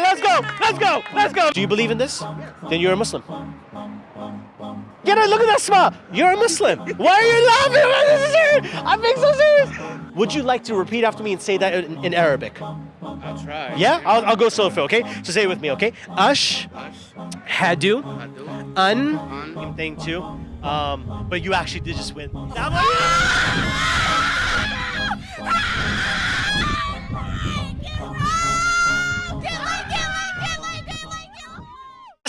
Let's go, let's go, let's go. Do you believe in this? Then you're a Muslim. Get it, look at that smile. You're a Muslim. Why are you laughing? This is serious. I'm being so serious. Would you like to repeat after me and say that in, in Arabic? I'll try. Yeah? I'll, I'll go slow for okay? So say it with me, okay? Ash, hadu, un, An, same thing too. Um, but you actually did just win.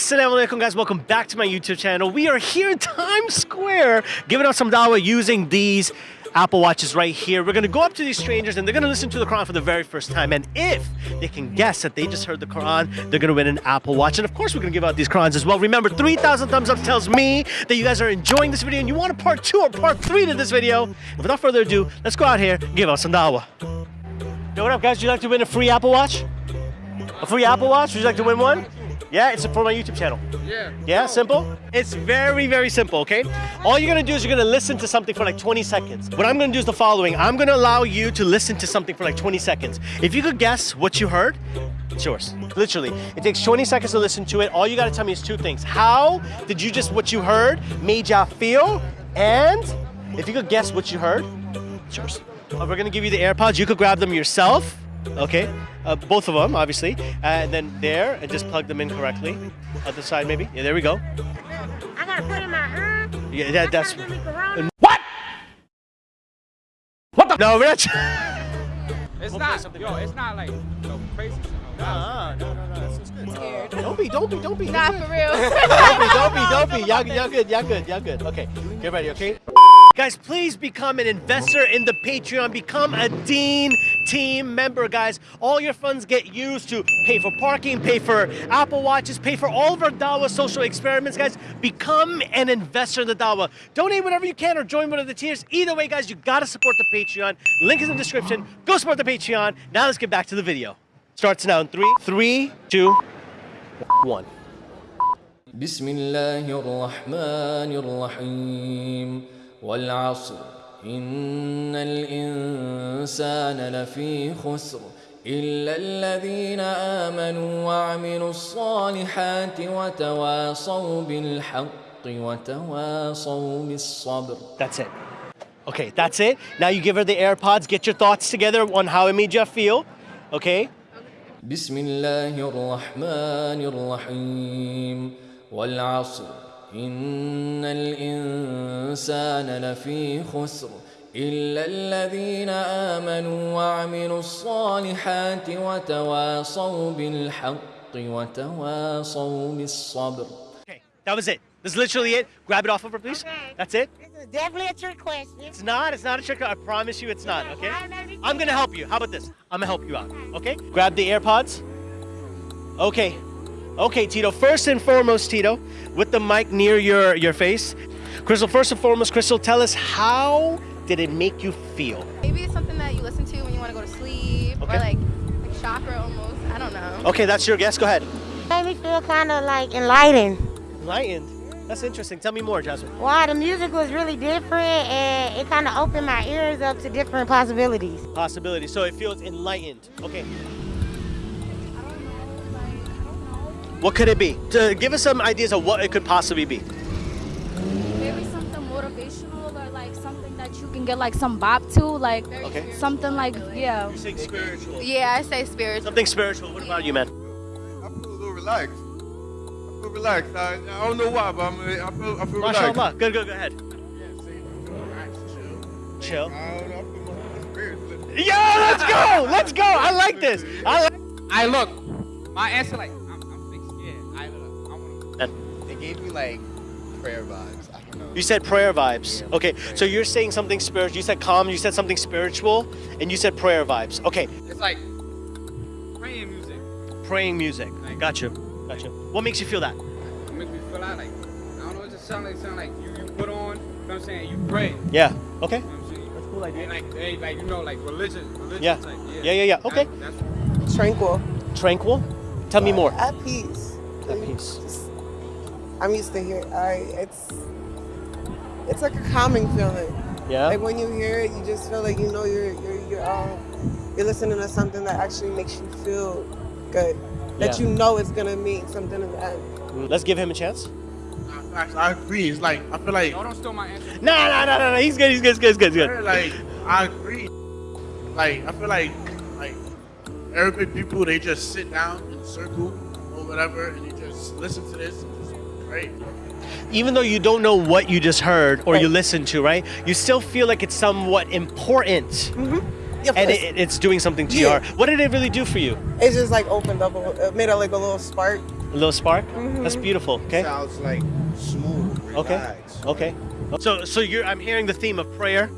Assalamu alaikum guys, welcome back to my YouTube channel. We are here in Times Square giving out some dawah using these Apple Watches right here. We're gonna go up to these strangers and they're gonna listen to the Quran for the very first time. And if they can guess that they just heard the Quran, they're gonna win an Apple Watch. And of course, we're gonna give out these Qurans as well. Remember, 3,000 thumbs up tells me that you guys are enjoying this video and you want a part two or part three to this video. Without further ado, let's go out here give out some dawah. Yo, what up guys? Would you like to win a free Apple Watch? A free Apple Watch? Would you like to win one? Yeah, it's for my YouTube channel. yeah. Yeah, simple? It's very, very simple, okay? All you're gonna do is you're gonna listen to something for like 20 seconds. What I'm gonna do is the following. I'm gonna allow you to listen to something for like 20 seconds. If you could guess what you heard, it's yours. Literally. It takes 20 seconds to listen to it. All you gotta tell me is two things. How did you just, what you heard, made ya feel? And if you could guess what you heard, it's yours. We're gonna give you the AirPods. You could grab them yourself. Okay, uh, both of them, obviously, uh, and then there, and just plug them in correctly. Other side, maybe. Yeah, there we go. I gotta put in my ear. Yeah, that, that's. Give. What? What the? No, we're. It's We'll not, something yo, it's not like no crazy shit. No, Uh-uh, no, no, no, that's good. Don't be, don't be, don't be. Not for real. Don't be, don't be, don't be. Y'all, y'all good, y'all good, y'all good. Okay, get ready, okay? Guys, please become an investor in the Patreon. Become a Deen team member, guys. All your funds get used to pay for parking, pay for Apple Watches, pay for all of our Dawa social experiments, guys. Become an investor in the Dawa. Donate whatever you can or join one of the tiers. Either way, guys, you gotta support the Patreon. Link is in the description. Go support the Patreon. Now let's get back to the video. Starts now in three, three, two, one. بسم والعصر إن الإنسان لفي خسر إلا الذين آمنوا وعملوا الصالحات وتواصوا بالحق وتواصوا بالصبر That's it. Okay, that's it. Now you give her the AirPods. Get your thoughts together on how it made you feel. Okay? بسم الله الرحمن الرحيم والعصر إن الإنسان لفي خسر إلا الذين آمنوا وعملوا الصالحات وتواصوا بالحق وتواصوا بالصبر Okay, that was it. This is literally it. Grab it off of her, please. Okay. That's it. This is definitely a trick question. It's not. It's not a trick. I promise you, it's not. Okay. I'm gonna help you. How about this? I'm gonna help you out. Okay. Grab the AirPods. Okay. Okay, Tito. First and foremost, Tito, with the mic near your your face. Crystal. First and foremost, Crystal, tell us how did it make you feel? Maybe it's something that you listen to when you want to go to sleep, Okay. or like like chakra almost. I don't know. Okay, that's your guess. Go ahead. Made me feel kind of like enlightened. Enlightened. That's interesting. Tell me more, Jasmine. Wow, the music was really different and it kind of opened my ears up to different possibilities. Possibility. So it feels enlightened. Okay. What could it be? To give us some ideas of what it could possibly be. maybe something motivational or like something that you can get like some bop to, like Okay. something like yeah. You're saying spiritual. Yeah, I say spiritual. Something spiritual. What about you, man? I feel a little relaxed. I feel relaxed. I, I don't know why, but I'm, I feel I feel relaxed. MashaAllah. Good, good, go ahead. Chill. I don't know. I feel my spirit. Yeah, let's go. Let's go. I like this. I like I look, my answer like I'm, I'm fixed. Yeah, I look, I wanna. Gave me like prayer vibes. I don't know. You said prayer vibes. Okay, so you're saying something spiritual. You said calm. You said something spiritual, and you said prayer vibes. Okay, It's like praying music. praying music. Got you. Got you. What makes you feel that? It makes me feel out like I don't know. It just sounds like sound like you you put on. You know what I'm saying? You pray. Yeah. Okay. know what I'm? That's a cool idea. And like, they, like you know, like religion, religion Yeah. type. Yeah, Yeah, yeah, yeah. Okay. That, that's tranquil Tranquil. Tell me more. at peace At peace. Just- i'm used to hear i it's it's like a calming feeling Yeah. like when you hear it you just feel like you know you're you're you're um you're listening to something that actually makes you feel good that Yeah. you know it's gonna mean something in the end. Let's give him a chance. I agree. It's like I feel like No, don't steal my answer. No, no, no, no, no. He's good. He's good. He's good. He's good. He's good. like I agree. Like I feel like like Arabic people they just sit down in circle or whatever and they just listen to this and just pray. Even though you don't know what you just heard or you listened to, right? You still feel like it's somewhat important, Mm-hmm. Of and it, it's doing something to Yeah. your. What did it really do for you? It just like opened up, a, it made it like a little spark. A little spark. Mhm. That's beautiful. Okay. Sounds like smooth. Okay. relaxed. Okay. So so you're I'm hearing the theme of prayer.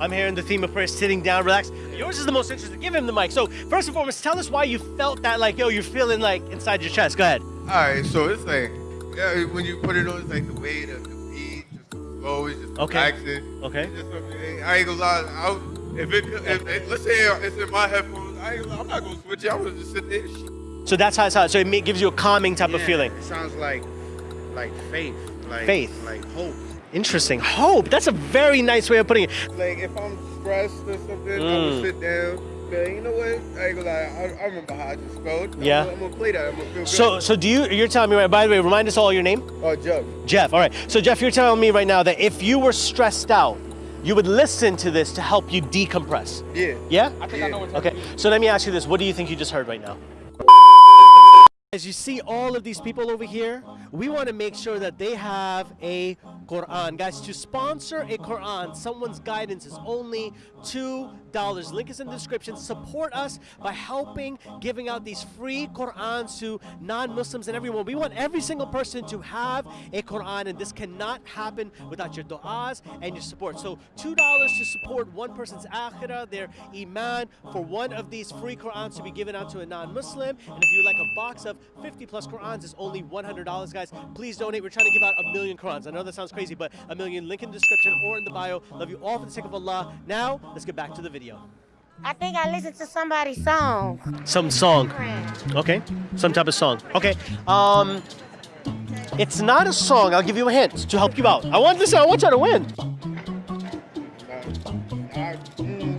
I'm hearing the theme of prayer, sitting down, relax. Yours is the most interesting. Give him the mic. So first and foremost, tell us why you felt that like yo, you're feeling like inside your chest. Go ahead. All right, so it's like, yeah, when you put it on, it's like the way the, the beat, just slow, it's just Okay. relaxing. Okay. It's just I ain't gonna lie. I'll, if it, if, if, let's say it's in my headphones, I ain't, I'm not gonna switch it. I'm gonna just sit there. So that's how it's how. So it gives you a calming type of feeling. It sounds like like faith. Like Faith. Like hope. Interesting. Hope. That's a very nice way of putting it. Like if I'm stressed or something, I'm Mm. gonna sit down. Man, you know what? I ain't gonna lie. I, I remember how I just felt. I'm Yeah. gonna- I'm gonna play that. I'm gonna feel good. So so do you? You're telling me right. By the way, remind us all your name. Oh, Jeff. Jeff. All right. So Jeff, you're telling me right now that if you were stressed out, you would listen to this to help you decompress. Yeah. Yeah. I think I know what Okay. So let me ask you this: What do you think you just heard right now? As you see all of these people over here, we want to make sure that they have a Quran. Guys, to sponsor a Quran, someone's guidance is only $2. Link is in the description. Support us by helping giving out these free Qurans to non-Muslims and everyone. We want every single person to have a Quran and this cannot happen without your du'as and your support. So $2 to support one person's akhirah, their iman, for one of these free Qurans to be given out to a non-Muslim. And if you like a box of 50 plus Qurans, it's only $100, guys. Please donate. We're trying to give out a million Qurans. I know that sounds crazy, but a million. Link in the description or in the bio. Love you all for the sake of Allah. Now, let's get back to the video. I think I listened to somebody's song. Some song. Okay. Some type of song. Okay. Um, it's not a song. I'll give you a hint to help you out. I want this. I want you to win.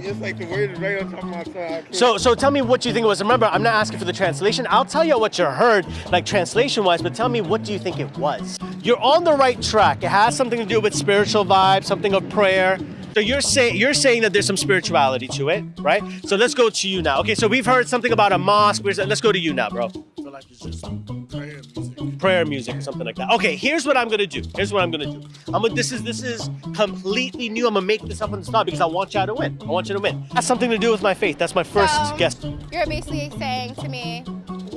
It's like the word is right on top of my tongue. So, so tell me what you think it was. Remember, I'm not asking for the translation. I'll tell you what you heard, like translation-wise, but tell me what do you think it was. You're on the right track. It has something to do with spiritual vibe, something of prayer. So you're saying you're saying that there's some spirituality to it, right? So let's go to you now. Okay, so we've heard something about a mosque. Let's go to you now, bro. Like prayer music. prayer music or something like that. Okay, here's what I'm gonna do. Here's what I'm gonna do. I'm gonna, this is this is completely new. I'm gonna make this up on the spot because I want y'all to win. I want you to win. That's something to do with my faith. That's my first So, guess. You're basically saying to me,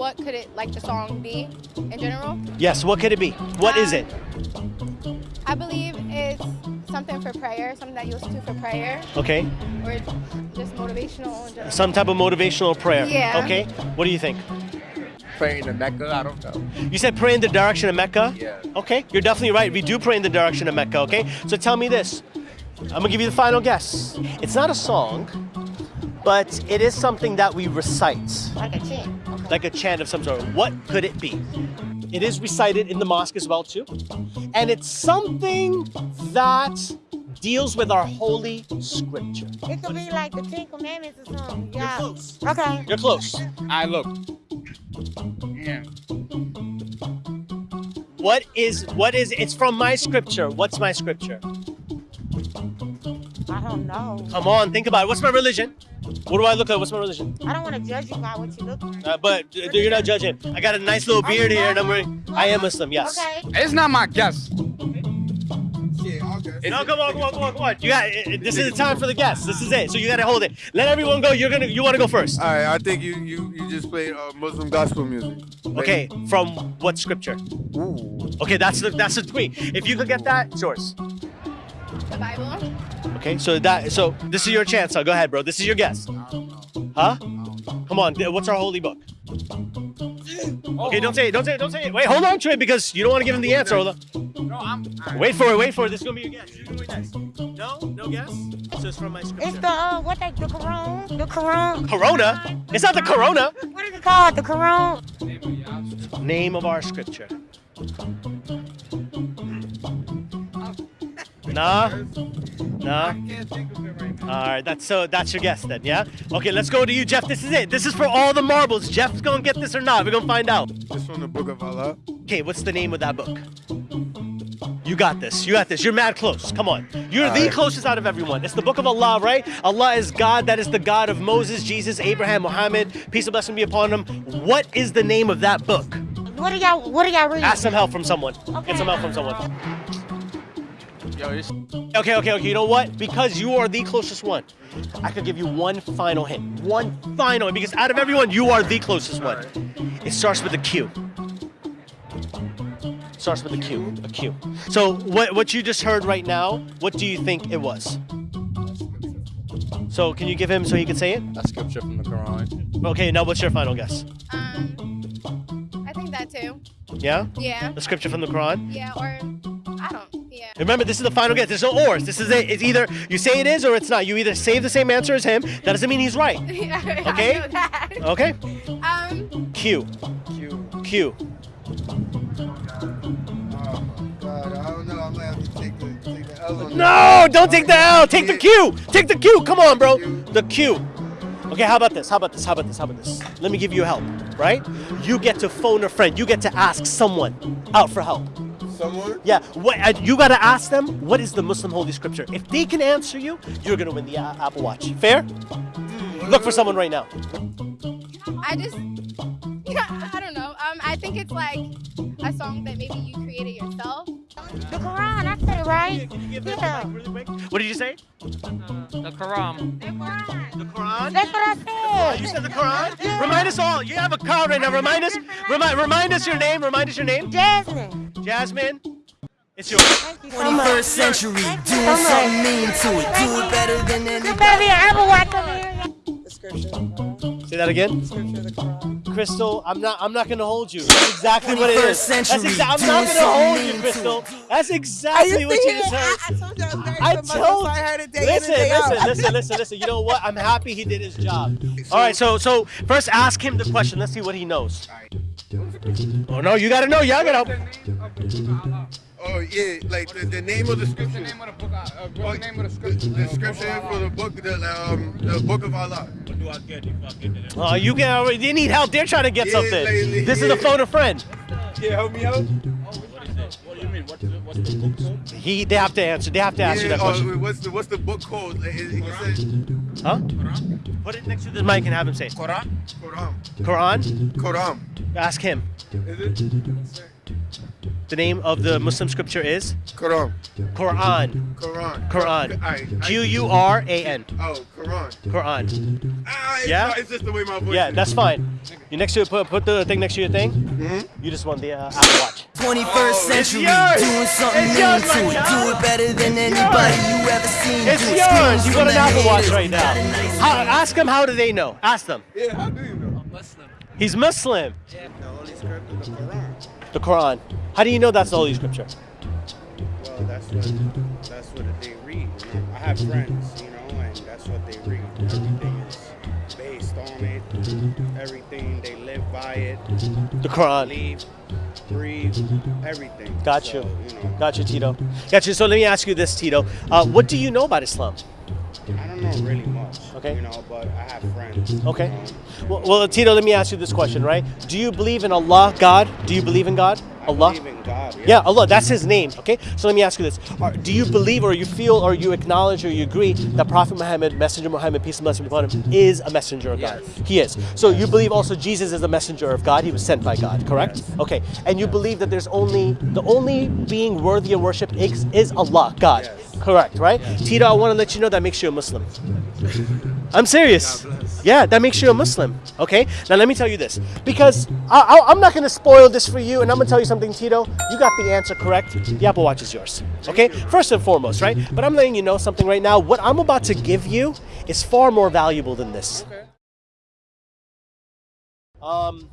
what could it like the song be in general? Yes. What could it be? What is um, it? I believe it's something for prayer, something that you listen to for prayer, Okay. or just motivational in. Some type of motivational prayer. Yeah. Okay. What do you think? Praying to Mecca. I don't know. You said pray in the direction of Mecca. Yeah. Okay. You're definitely right. We do pray in the direction of Mecca. Okay. So tell me this. I'm gonna give you the final guess. It's not a song, but it is something that we recite. Like a chant. Okay. like a chant of some sort. What could it be? It is recited in the mosque as well too, and it's something that deals with our holy scripture. It could be like the Ten Commandments or something. Yeah. You're close. Okay. You're close. I look. Yeah. What is what is? It's from my scripture. What's my scripture? I don't know. Come on, think about it. What's my religion? What do I look like? What's my religion? I don't want to judge you by what you look like. Uh, but uh, you're not judging. I got a nice little beard here, and I'm wearing. I am Muslim. Yes. Okay. It's not my guess. Yeah, okay. No, come on, come on, come on, come on. You got. This is the time for the guests. This is it. So you got to hold it. Let everyone go. You're gonna. You want to go first? All right, I think you you you just played uh, Muslim gospel music. Okay, from what scripture? Ooh. Okay, that's the that's the three. If you could get that, it's yours. The Bible. Okay, so that so this is your chance. So go ahead, bro. This is your guess. Huh? Come on. What's our holy book? Okay, don't say it. Don't say it. Don't say it. Wait, hold on to it because you don't want to give him the answer. Hold on. No, I'm. I, Wait for it. Wait for it. This is gonna be your guess. You're gonna be next. No, no guess. So it's from my scripture. It's the uh, what they the Quran, the Quran. Corona. It's not the Corona. What is it called? The Quran. Name of our scripture. Nah. No. All right, that's so. That's your guess then, yeah. Okay, let's go to you, Jeff. This is it. This is for all the marbles. Jeff's gonna get this or not. We're gonna find out. This from the Book of Allah. Okay, what's the name of that book? You got this. You got this. You're mad close. Come on. You're the Alright. closest out of everyone. It's the book of Allah, right? Allah is God. That is the God of Moses, Jesus, Abraham, Muhammad. Peace and blessing be upon them. What is the name of that book? What are y'all? What are y'all reading? Ask some help from someone. Get some help from someone. Okay, okay, okay. You know what? Because you are the closest one, I could give you one final hint. One final hint. Because out of everyone, you are the closest one. It starts with a Q. Starts with a Q. A Q. So what what you just heard right now? What do you think it was? So can you give him so he can say it? A scripture from the Quran. Okay. Now what's your final guess? Um, I think that too. Yeah. Yeah. The scripture from the Quran. Yeah, or I don't. Yeah. Remember, this is the final guess. There's no ors. This is it. It's either you say it is or it's not. You either say the same answer as him. That doesn't mean he's right. Yeah, I Okay. know that. Okay. Um, Q. Q. Q. God, I don't know. I might have to take the, take the L No, don't take the L. Take the Q. Take the Q. Come on, bro. The Q. Okay, how about this? How about this? How about this? How about this? Let me give you help, right? You get to phone a friend. You get to ask someone out for help. Someone? Yeah, what, uh, you gotta ask them what is the Muslim Holy Scripture. If they can answer you, you're gonna win the uh, Apple Watch. Fair? Look for someone right now. I just, I don't know. Um, I think it's like a song that maybe you created yourself. The Quran. I said it right. Yeah. What did you say? The Quran. The Quran? That's what I said. You said the Quran? Remind us all. You have a card right now. Remind us. Remind, remind us your name. Remind us your name. Jasmine. Jasmine. It's yours. 21st century, doing so something mean to it. Do it better than You anybody. better be an Apple Watch over here. Say that again. Crystal, I'm not. I'm not gonna hold you. That's exactly what it is. 21st. That's exa- I'm not gonna hold you, Crystal. That's exactly what you just heard. I told you I was very I much told. I heard it day in Listen, and day listen, out. listen, listen, listen. You know what? I'm happy he did his job. All right, so so first ask him the question. Let's see what he knows. Oh no, you gotta know. Y'all gotta. Oh yeah, like the, the name of the scripture. name of the book? Uh, Oh, the name of the the, scripture. the scripture for the book, the um, the book of Allah. Oh, you can already. They need help. They're trying to get Yeah, something. like- This is a phone a friend. Yeah, help me out. What do you mean? What's the, what's the book called? He. They have to answer. They have to ask you Yeah, that oh, question. what's the what's the book called? Like, it, it says Huh? Put it next to the mic and have him say. it. Quran. Quran. Quran. Quran. Ask him. Is it? The name of the Muslim scripture is Quran. Quran. Quran. Quran. I, I, Q U R A N. Oh, Quran. Quran. Ah, it's, Yeah? not- it's just the way my voice. Yeah, is. that's fine. You next to it, put, put the thing next to your thing. Mm-hmm. You just won the uh, Apple Watch. 21st Oh, century, yours. doing something It's mean yours, to it. Do it better than anybody you ever seen. It's do yours. You got an Apple Watch right now. Nice How, ask them how do they know. Ask them. Yeah, how do you know? He's Muslim. The Holy Scripture, the Quran. The Quran. How do you know that's the Holy Scripture? Well, that's what that's what they read. I have friends, you know, and that's what they read. Everything is based on it. Everything they live by it. The Quran. Believe, breathe, everything. Got So, you. you know, Got you, Tito. Got you. So let me ask you this, Tito. Uh, what do you know about Islam? I don't know really much. Okay. You know, but I have friends. Okay. You know, Well, well, Tito, let me ask you this question, right? Do you believe in Allah, God? Do you believe in God? Allah? God. Yeah, Allah, that's his name, okay? So let me ask you this. Do you believe or you feel or you acknowledge or you agree that Prophet Muhammad, Messenger Muhammad, peace and blessing be upon him, is a messenger of God? He is. So you believe also Jesus is a messenger of God, he was sent by God, correct? Okay. And you believe that there's only, the only being worthy of worship is, is Allah, God. Correct, right? Tito, I want to let you know that makes you a Muslim. I'm serious. Yeah, that makes you a Muslim. Okay. Now let me tell you this, because I, I, I'm not going to spoil this for you, and I'm going to tell you something, Tito. You got the answer correct. The Apple Watch is yours. Okay. First and foremost, right? But I'm letting you know something right now. What I'm about to give you is far more valuable than this. Um.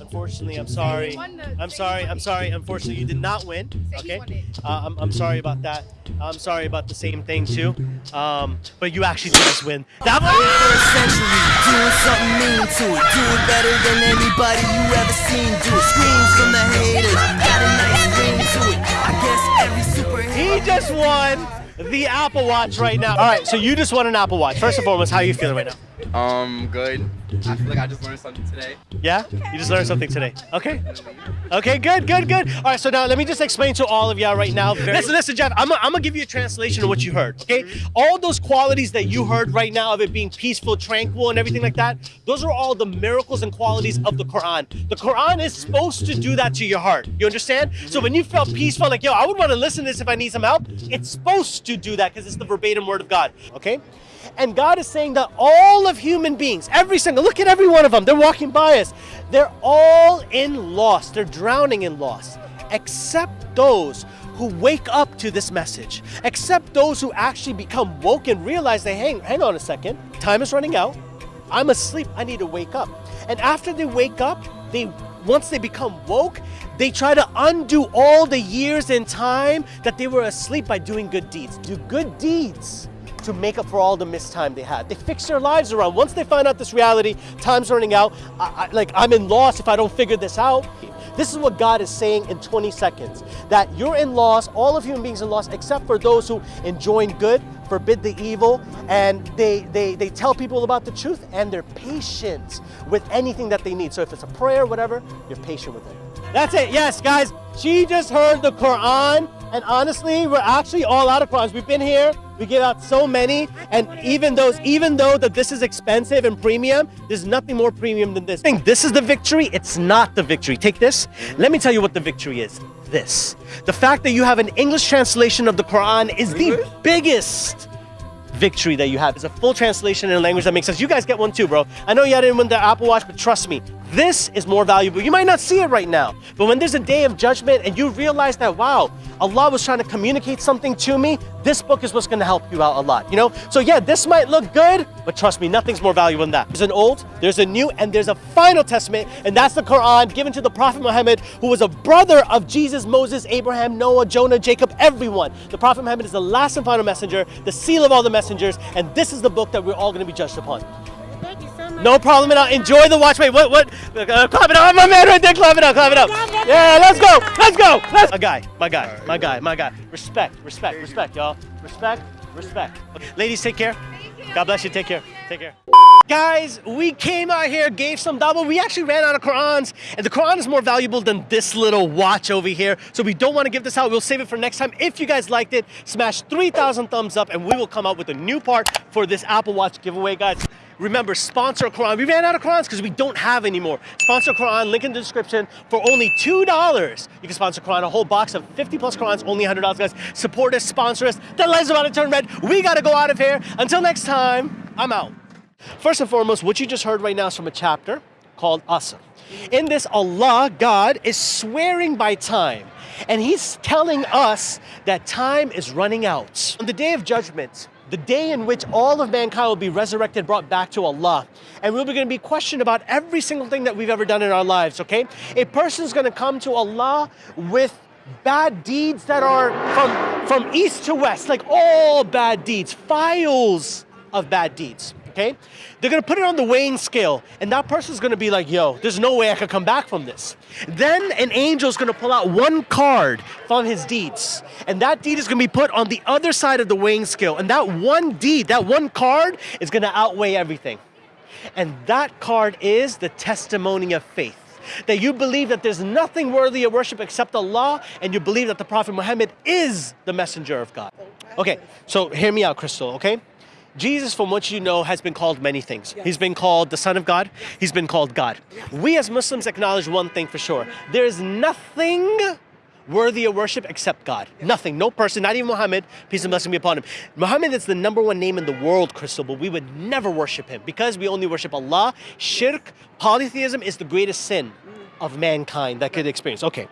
Unfortunately, I'm sorry. I'm sorry. I'm sorry. Unfortunately, you did not win. Okay. Uh, I'm, I'm sorry about that. I'm sorry about the same thing too. Um, but you actually did just win. That 21st century, doing something mean to it. Do it better than anybody you ever seen. Do it. Screams from the haters. Got a nice ring to it. I guess every superhero. He just won the Apple Watch right now. All right, so you just won an Apple Watch. First and foremost, how are you feeling right now? Um, good. I feel like I just learned something today. Yeah? You just learned something today. Okay. Okay, good, good, good. All right, so now let me just explain to all of y'all right now. Listen, listen, Jeff, I'm gonna give you a translation of what you heard, okay? All those qualities that you heard right now of it being peaceful, tranquil, and everything like that, those are all the miracles and qualities of the Quran. The Quran is supposed to do that to your heart. You understand? So when you felt peaceful, like, yo, I would want to listen to this if I need some help, it's supposed to do that because it's the verbatim word of God, okay? And God is saying that all of human beings, every single, look at every one of them, they're walking by us. They're all in loss. They're drowning in loss, except those who wake up to this message, except those who actually become woke and realize they hang, hang on a second, time is running out. I'm asleep. I need to wake up. And after they wake up, they once they become woke, they try to undo all the years in time that they were asleep by doing good deeds. Do good deeds to make up for all the missed time they had. They fix their lives around. Once they find out this reality, time's running out, I, I, like I'm in loss if I don't figure this out. This is what God is saying in 20 seconds, that you're in loss, all of human beings in loss, except for those who enjoin good, forbid the evil, and they, they, they tell people about the truth, and they're patient with anything that they need. So if it's a prayer, whatever, you're patient with it. That's it, yes, guys. She just heard the Quran, and honestly, we're actually all out of Qurans. We've been here, we give out so many, and even those, even though that this is expensive and premium, there's nothing more premium than this. Think this is the victory, it's not the victory. Take this. Let me tell you what the victory is. This. The fact that you have an English translation of the Quran is the biggest victory that you have. It's a full translation in a language that makes sense. You guys get one too, bro. I know you didn't win the Apple Watch, but trust me, this is more valuable. You might not see it right now, but when there's a day of judgment and you realize that, wow, Allah was trying to communicate something to me, this book is what's going to help you out a lot, you know? So yeah, this might look good, but trust me, nothing's more valuable than that. There's an old, there's a new, and there's a final testament, and that's the Quran given to the Prophet Muhammad, who was a brother of Jesus, Moses, Abraham, Noah, Jonah, Jacob, everyone. The Prophet Muhammad is the last and final messenger, the seal of all the messengers, and this is the book that we're all going to be judged upon. No problem at all. Enjoy the watch. Wait, what? What? Uh, clap it up, my man right there. Clap it up. Clap it up. Yeah, let's go. Let's go. Let's. My guy. My guy. My guy. My guy. Respect. Respect. Respect, y'all. Respect. Respect. Ladies, take care. God bless you. Take care. Take care. Guys, we came out here, gave some dawah. We actually ran out of Qurans, and the Quran is more valuable than this little watch over here. So we don't want to give this out. We'll save it for next time. If you guys liked it, smash 3,000 thumbs up, and we will come out with a new part for this Apple Watch giveaway, guys. Remember, sponsor Quran. We ran out of Qurans because we don't have any more. Sponsor Quran, link in the description. For only $2, you can sponsor Quran, a whole box of 50 plus Qurans, only $100, guys. Support us, sponsor us. The light's about to turn red. We got to go out of here. Until next time, I'm out. First and foremost, what you just heard right now is from a chapter called Asr. In this, Allah, God, is swearing by time. And He's telling us that time is running out. On the day of judgment, the day in which all of mankind will be resurrected, brought back to Allah. And we'll be going to be questioned about every single thing that we've ever done in our lives, okay? A person's going to come to Allah with bad deeds that are from, from east to west, like all bad deeds, files of bad deeds okay? They're gonna put it on the weighing scale, and that person's gonna be like, yo, there's no way I could come back from this. Then an angel's gonna pull out one card from his deeds, and that deed is gonna be put on the other side of the weighing scale, and that one deed, that one card, is gonna outweigh everything. And that card is the testimony of faith. That you believe that there's nothing worthy of worship except Allah, and you believe that the Prophet Muhammad is the messenger of God. Okay, so hear me out, Crystal, okay? Jesus, from what you know, has been called many things. He's been called the Son of God. He's been called God. We as Muslims acknowledge one thing for sure. There is nothing worthy of worship except God. Nothing, no person, not even Muhammad, peace and blessing be upon him. Muhammad is the number one name in the world, Crystal, but we would never worship him because we only worship Allah. Shirk, polytheism is the greatest sin of mankind that could experience. Okay,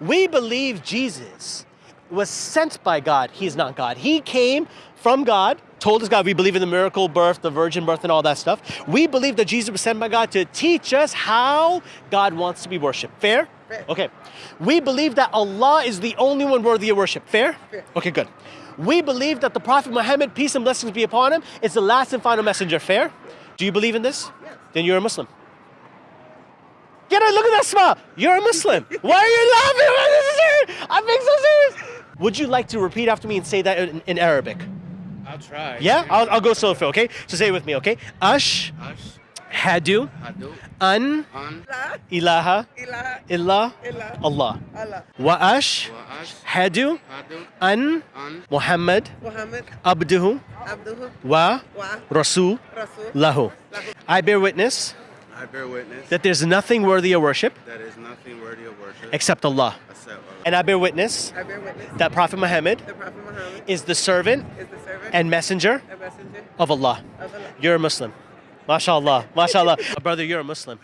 we believe Jesus was sent by God. He is not God. He came from God, told us God, we believe in the miracle birth, the virgin birth, and all that stuff. We believe that Jesus was sent by God to teach us how God wants to be worshipped. Fair? Okay. We believe that Allah is the only one worthy of worship. Fair? Okay, good. We believe that the Prophet Muhammad, peace and blessings be upon him, is the last and final messenger. Fair? Do you believe in this? Then you're a Muslim. Get it, look at that smile. You're a Muslim. Why are you laughing? I'm being so serious. Would you like to repeat after me and say that in, in Arabic? I'll try. Yeah, I'll, I'll go slow for okay. So say it with me, okay? Ash, Ash, hadu, Hadu, an, An, ilaha, Ilaha illa, illa Allah. Allah. Wa ash, Wa Ash, hadu, Hadu, an, An, Muhammad, Muhammad abduhu, Abduhu wa, wa rasul, Rasul. lahu. I bear witness I bear witness that there's nothing worthy of worship that is nothing worthy of worship except Allah. And I bear witness I bear witness that Prophet Muhammad Prophet Muhammad is the servant is the servant and messenger and messenger of Allah. of Allah. You're a Muslim. MashaAllah. MashaAllah. Brother, you're a Muslim.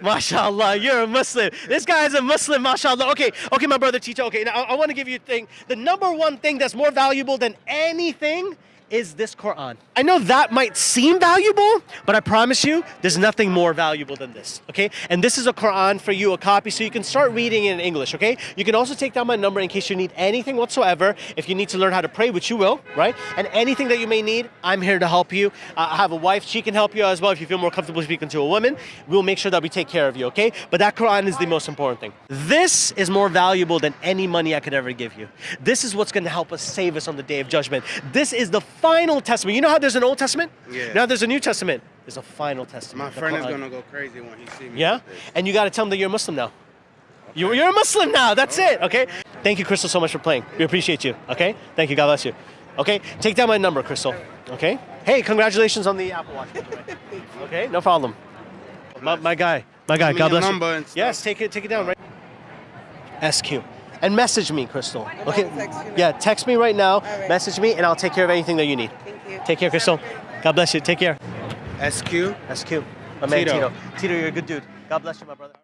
MashaAllah, you're a Muslim. This guy is a Muslim, MashaAllah. Okay, okay, my brother teacher. Okay, now I, I want to give you a thing. The number one thing that's more valuable than anything is this Quran. I know that might seem valuable, but I promise you, there's nothing more valuable than this, okay? And this is a Quran for you, a copy, so you can start reading it in English, okay? You can also take down my number in case you need anything whatsoever. If you need to learn how to pray, which you will, right? And anything that you may need, I'm here to help you. Uh, I have a wife, she can help you as well if you feel more comfortable speaking to a woman. We'll make sure that we take care of you, okay? But that Quran is the most important thing. This is more valuable than any money I could ever give you. This is what's going to help us save us on the day of judgment. This is the final testament. You know how there's an Old Testament? Yeah. Now there's a New Testament. There's a final testament. My friend is gonna go crazy when he see me. Yeah? And you got to tell him that you're a Muslim now. You, you're a Muslim now. That's it. Okay? Thank you, Crystal, so much for playing. We appreciate you. Okay? Thank you. God bless you. Okay? Take down my number, Crystal. Okay? Hey, congratulations on the Apple Watch. by the way. Okay? No problem. My, my guy. My guy. God bless you. Yes, take it. Take it down right. SQ. And message me, Crystal. Okay? text. Yeah, text me right now. right. Message me, and I'll take care of anything that you need. Thank you. Take care, Crystal. God bless you. Take care. SQ. SQ. My man Tito. Tito. Tito, you're a good dude. God bless you, my brother.